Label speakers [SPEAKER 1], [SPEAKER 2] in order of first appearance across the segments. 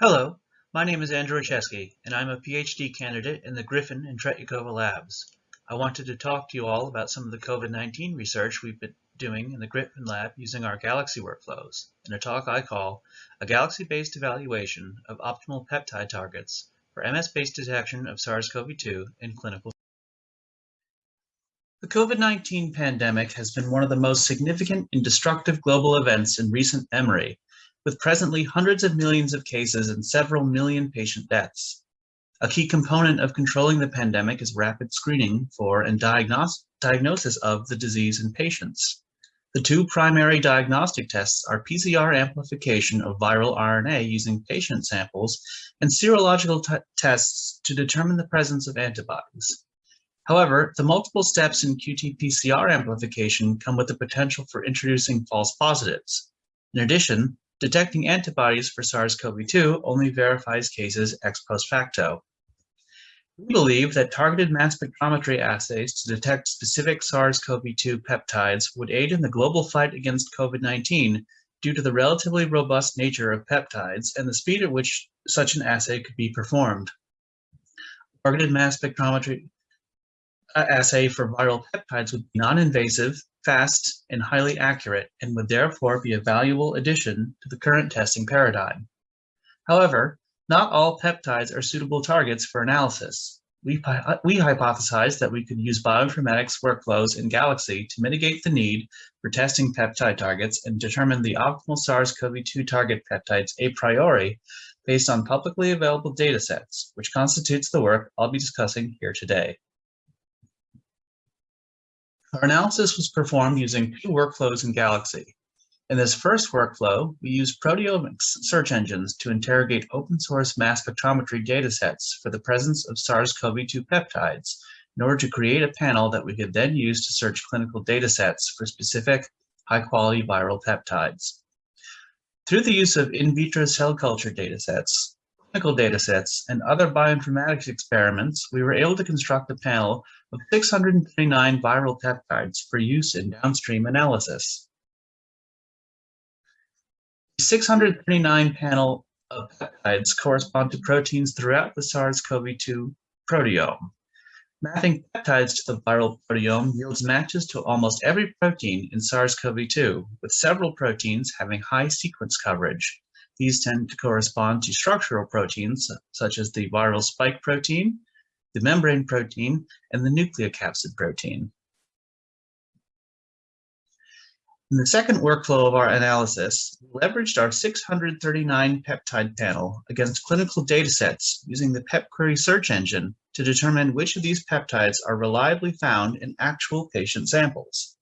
[SPEAKER 1] Hello, my name is Andrew Chesky, and I'm a PhD candidate in the Griffin and Tretyakova labs. I wanted to talk to you all about some of the COVID-19 research we've been doing in the Griffin lab using our Galaxy workflows in a talk I call A Galaxy-Based Evaluation of Optimal Peptide Targets for MS-Based Detection of SARS-CoV-2 in Clinical The COVID-19 pandemic has been one of the most significant and destructive global events in recent memory with presently hundreds of millions of cases and several million patient deaths. A key component of controlling the pandemic is rapid screening for and diagnos diagnosis of the disease in patients. The two primary diagnostic tests are PCR amplification of viral RNA using patient samples and serological tests to determine the presence of antibodies. However, the multiple steps in qRT-PCR amplification come with the potential for introducing false positives. In addition, detecting antibodies for SARS-CoV-2 only verifies cases ex post facto. We believe that targeted mass spectrometry assays to detect specific SARS-CoV-2 peptides would aid in the global fight against COVID-19 due to the relatively robust nature of peptides and the speed at which such an assay could be performed. Targeted mass spectrometry uh, assay for viral peptides would be non-invasive, fast, and highly accurate, and would therefore be a valuable addition to the current testing paradigm. However, not all peptides are suitable targets for analysis. We, we hypothesized that we could use bioinformatics workflows in Galaxy to mitigate the need for testing peptide targets and determine the optimal SARS-CoV-2 target peptides a priori based on publicly available datasets, which constitutes the work I'll be discussing here today. Our analysis was performed using two workflows in Galaxy. In this first workflow, we used proteomics search engines to interrogate open source mass spectrometry datasets for the presence of SARS-CoV-2 peptides in order to create a panel that we could then use to search clinical datasets for specific high-quality viral peptides. Through the use of in vitro cell culture datasets, clinical datasets, and other bioinformatics experiments, we were able to construct a panel of 639 viral peptides for use in downstream analysis. The 639 panel of peptides correspond to proteins throughout the SARS-CoV-2 proteome. Mapping peptides to the viral proteome yields matches to almost every protein in SARS-CoV-2, with several proteins having high sequence coverage. These tend to correspond to structural proteins, such as the viral spike protein, the membrane protein, and the nucleocapsid protein. In the second workflow of our analysis, we leveraged our 639 peptide panel against clinical datasets using the PepQuery search engine to determine which of these peptides are reliably found in actual patient samples.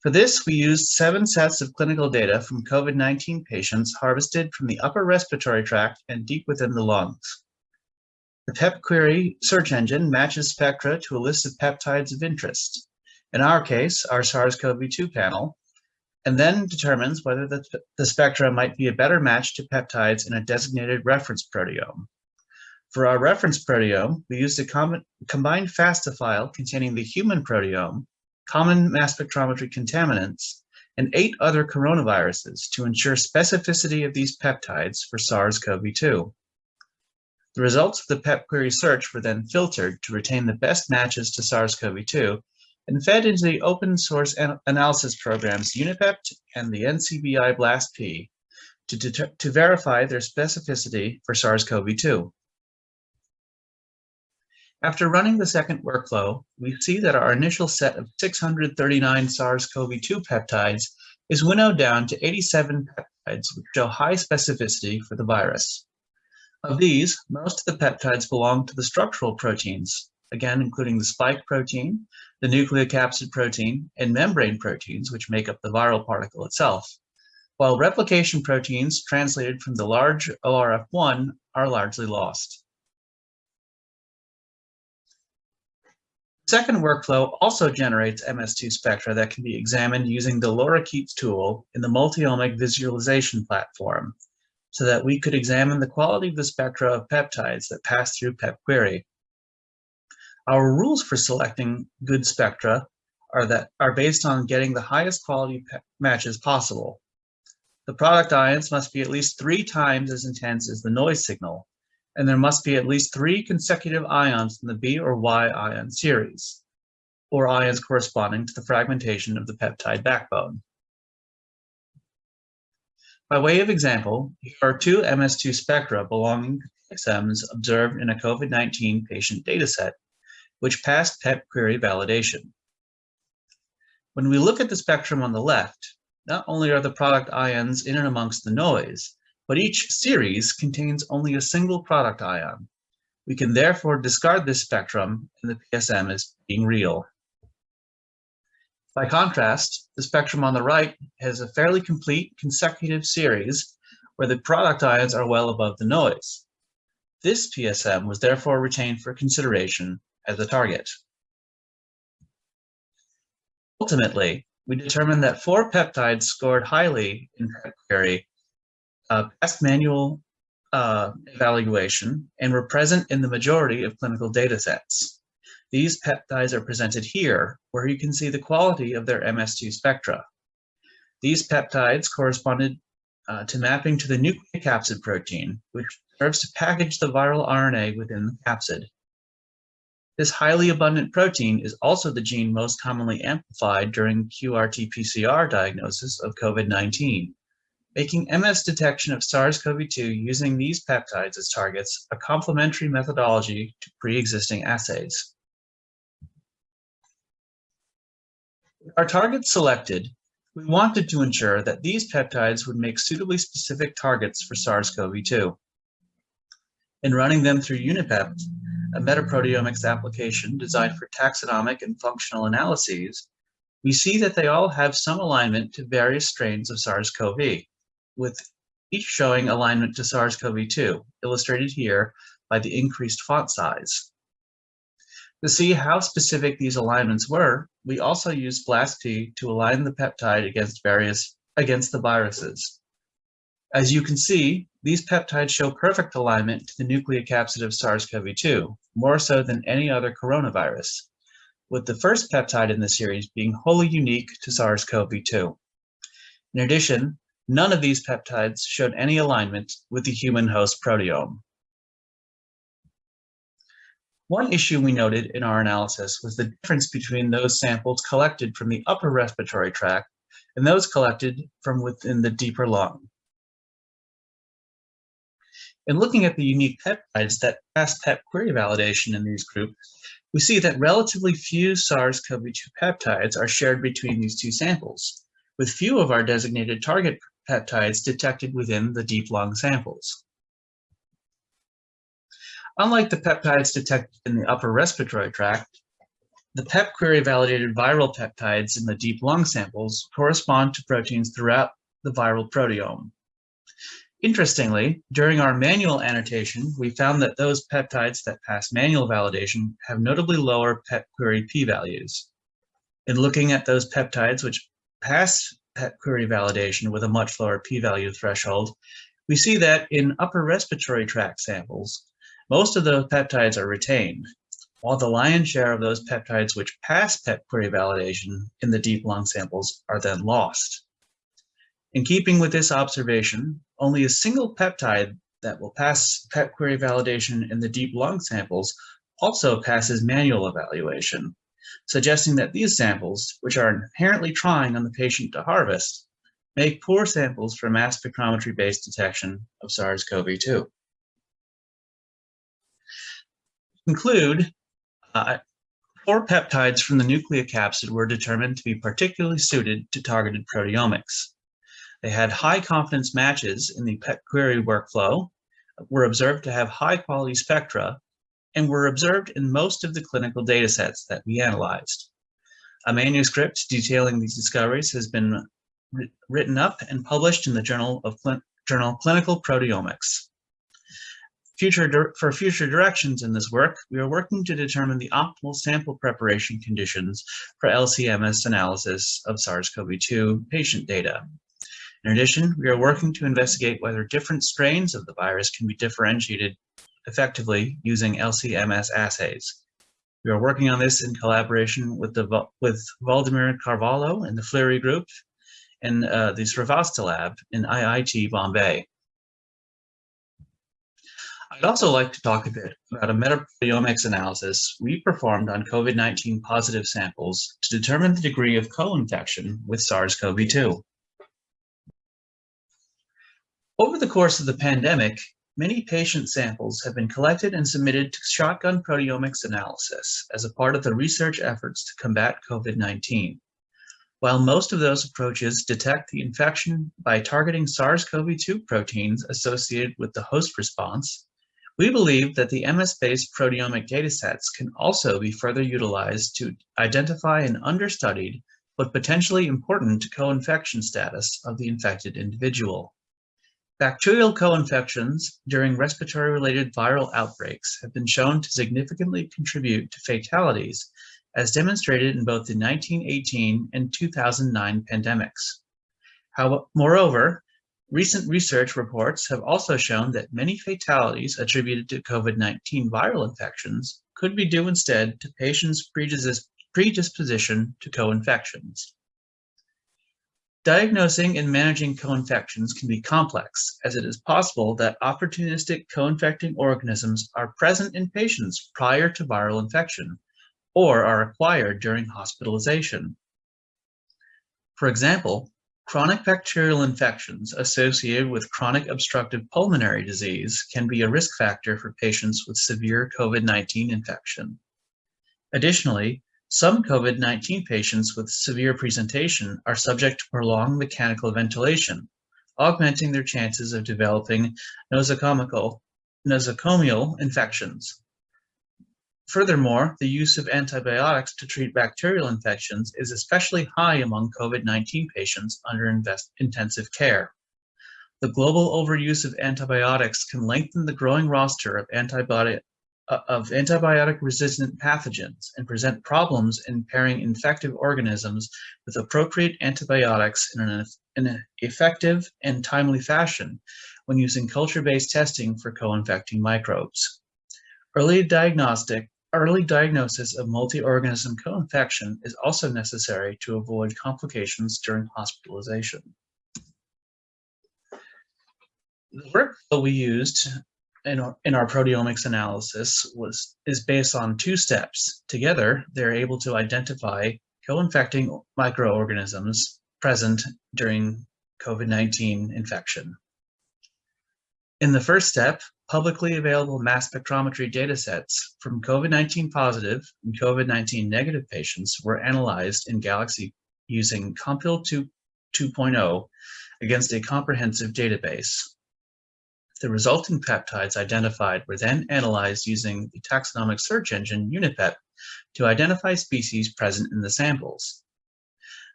[SPEAKER 1] For this, we used seven sets of clinical data from COVID-19 patients harvested from the upper respiratory tract and deep within the lungs. The PepQuery search engine matches spectra to a list of peptides of interest, in our case, our SARS-CoV-2 panel, and then determines whether the, the spectra might be a better match to peptides in a designated reference proteome. For our reference proteome, we used a com combined FASTA file containing the human proteome common mass spectrometry contaminants, and eight other coronaviruses to ensure specificity of these peptides for SARS-CoV-2. The results of the PepQuery search were then filtered to retain the best matches to SARS-CoV-2 and fed into the open source an analysis programs UniPept and the NCBI BLASTP to, to verify their specificity for SARS-CoV-2. After running the second workflow, we see that our initial set of 639 SARS-CoV-2 peptides is winnowed down to 87 peptides which show high specificity for the virus. Of these, most of the peptides belong to the structural proteins, again including the spike protein, the nucleocapsid protein, and membrane proteins which make up the viral particle itself, while replication proteins translated from the large ORF1 are largely lost. second workflow also generates MS2 spectra that can be examined using the Lorikeets tool in the multi-omic visualization platform, so that we could examine the quality of the spectra of peptides that pass through PepQuery. Our rules for selecting good spectra are that are based on getting the highest quality matches possible. The product ions must be at least three times as intense as the noise signal, and there must be at least three consecutive ions in the B or Y ion series, or ions corresponding to the fragmentation of the peptide backbone. By way of example, here are two MS2 spectra belonging to PSMs observed in a COVID-19 patient dataset, which passed PepQuery validation. When we look at the spectrum on the left, not only are the product ions in and amongst the noise, but each series contains only a single product ion. We can therefore discard this spectrum and the PSM as being real. By contrast, the spectrum on the right has a fairly complete consecutive series where the product ions are well above the noise. This PSM was therefore retained for consideration as a target. Ultimately, we determined that four peptides scored highly in query uh, passed manual uh, evaluation and were present in the majority of clinical data sets. These peptides are presented here, where you can see the quality of their MS2 spectra. These peptides corresponded uh, to mapping to the nucleocapsid protein, which serves to package the viral RNA within the capsid. This highly abundant protein is also the gene most commonly amplified during QRT-PCR diagnosis of COVID-19, making MS detection of SARS-CoV-2 using these peptides as targets a complementary methodology to pre-existing assays. Our targets selected, we wanted to ensure that these peptides would make suitably specific targets for SARS-CoV-2. In running them through UniPept, a metaproteomics application designed for taxonomic and functional analyses, we see that they all have some alignment to various strains of SARS-CoV, with each showing alignment to SARS-CoV-2, illustrated here by the increased font size. To see how specific these alignments were, we also used BLAST-P to align the peptide against various against the viruses. As you can see, these peptides show perfect alignment to the nucleocapsid of SARS-CoV-2, more so than any other coronavirus, with the first peptide in the series being wholly unique to SARS-CoV-2. In addition, none of these peptides showed any alignment with the human host proteome. One issue we noted in our analysis was the difference between those samples collected from the upper respiratory tract and those collected from within the deeper lung. In looking at the unique peptides that passed PepQuery validation in these groups, we see that relatively few SARS-CoV-2 peptides are shared between these two samples, with few of our designated target peptides detected within the deep lung samples. Unlike the peptides detected in the upper respiratory tract, the PepQuery validated viral peptides in the deep lung samples correspond to proteins throughout the viral proteome. Interestingly, during our manual annotation, we found that those peptides that pass manual validation have notably lower PEP query p-values. In looking at those peptides which pass PepQuery validation with a much lower p-value threshold, we see that in upper respiratory tract samples, most of those peptides are retained, while the lion's share of those peptides which pass PepQuery validation in the deep lung samples are then lost. In keeping with this observation, only a single peptide that will pass PepQuery validation in the deep lung samples also passes manual evaluation, suggesting that these samples, which are inherently trying on the patient to harvest, make poor samples for mass spectrometry-based detection of SARS-CoV-2 conclude, uh, four peptides from the nucleocapsid were determined to be particularly suited to targeted proteomics. They had high confidence matches in the PepQuery workflow, were observed to have high quality spectra, and were observed in most of the clinical data sets that we analyzed. A manuscript detailing these discoveries has been written up and published in the Journal of Journal Clinical Proteomics. Future for future directions in this work, we are working to determine the optimal sample preparation conditions for LCMS analysis of SARS-CoV-2 patient data. In addition, we are working to investigate whether different strains of the virus can be differentiated effectively using LCMS assays. We are working on this in collaboration with, the, with Valdemir Carvalho and the Fleury group, in uh, the Srivastava lab in IIT Bombay. I'd also like to talk a bit about a metaproteomics analysis we performed on COVID-19 positive samples to determine the degree of co-infection with SARS-CoV-2. Over the course of the pandemic, many patient samples have been collected and submitted to shotgun proteomics analysis as a part of the research efforts to combat COVID-19. While most of those approaches detect the infection by targeting SARS-CoV-2 proteins associated with the host response, we believe that the MS-based proteomic datasets can also be further utilized to identify an understudied but potentially important co-infection status of the infected individual. Bacterial co-infections during respiratory-related viral outbreaks have been shown to significantly contribute to fatalities, as demonstrated in both the 1918 and 2009 pandemics. How, moreover, recent research reports have also shown that many fatalities attributed to COVID-19 viral infections could be due instead to patients' predisposition to co-infections. Diagnosing and managing co-infections can be complex, as it is possible that opportunistic co-infecting organisms are present in patients prior to viral infection, or are acquired during hospitalization. For example, chronic bacterial infections associated with chronic obstructive pulmonary disease can be a risk factor for patients with severe COVID-19 infection. Additionally, some COVID-19 patients with severe presentation are subject to prolonged mechanical ventilation, augmenting their chances of developing nosocomial, infections. Furthermore, the use of antibiotics to treat bacterial infections is especially high among COVID-19 patients under intensive care. The global overuse of antibiotics can lengthen the growing roster of antibiotic uh, of antibiotic-resistant pathogens and present problems in pairing infective organisms with appropriate antibiotics in an, in an effective and timely fashion when using culture-based testing for co-infecting microbes. Early diagnostic Early diagnosis of multi-organism co-infection is also necessary to avoid complications during hospitalization. The workflow we used in our, in our proteomics analysis was is based on two steps. Together, they're able to identify co-infecting microorganisms present during COVID-19 infection. In the first step, publicly available mass spectrometry datasets from COVID-19 positive and COVID-19 negative patients were analyzed in Galaxy using Compil 2.0 against a comprehensive database. The resulting peptides identified were then analyzed using the taxonomic search engine UniPept to identify species present in the samples.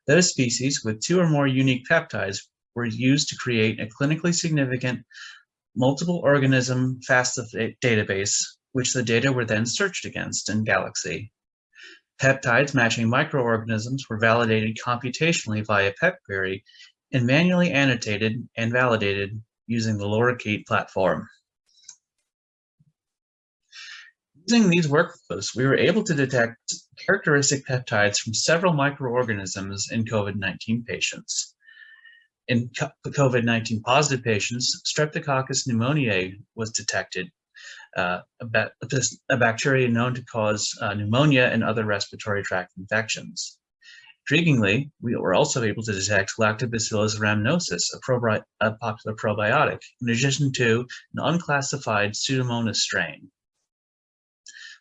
[SPEAKER 1] Those species with two or more unique peptides were used to create a clinically significant multiple organism FASTA database, which the data were then searched against in Galaxy. Peptides matching microorganisms were validated computationally via PepQuery and manually annotated and validated using the Lorikeet platform. Using these workflows, we were able to detect characteristic peptides from several microorganisms in COVID-19 patients. In COVID-19 positive patients, Streptococcus pneumoniae was detected, uh, a, a, bacteria known to cause uh, pneumonia and other respiratory tract infections. Intriguingly, we were also able to detect Lactobacillus rhamnosus, a, a popular probiotic, in addition to an unclassified Pseudomonas strain.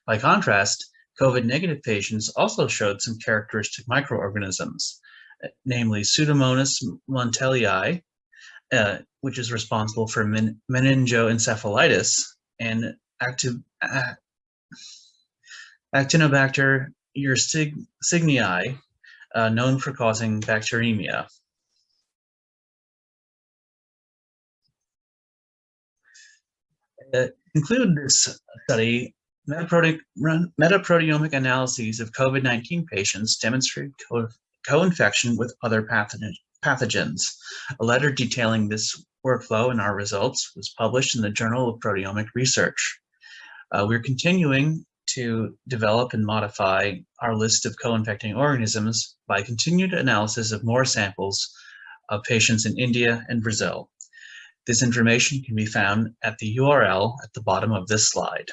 [SPEAKER 1] By contrast, COVID-negative patients also showed some characteristic microorganisms, namely Pseudomonas monteilii, uh, which is responsible for men meningoencephalitis, and acti Acinetobacter ursingii, uh, known for causing bacteremia. Uh, conclude this study, metaproteomic analyses of COVID-19 patients demonstrate co-infection with other pathogens. A letter detailing this workflow and our results was published in the Journal of Proteomic Research. Uh, we're continuing to develop and modify our list of co-infecting organisms by continued analysis of more samples of patients in India and Brazil. This information can be found at the URL at the bottom of this slide.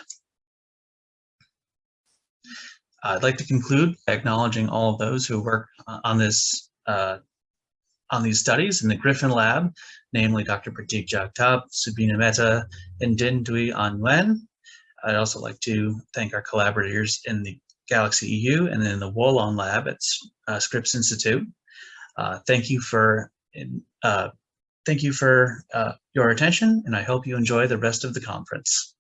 [SPEAKER 1] I'd like to conclude by acknowledging all of those who work uh, on this uh, on these studies in the Griffin Lab, namely Dr. Pratik Jagtap, Subina Mehta, and Dinh Duy An Nguyen. I'd also like to thank our collaborators in the Galaxy EU and then the Wolan Lab at uh, Scripps Institute. Uh, thank you for uh, thank you for uh, your attention, and I hope you enjoy the rest of the conference.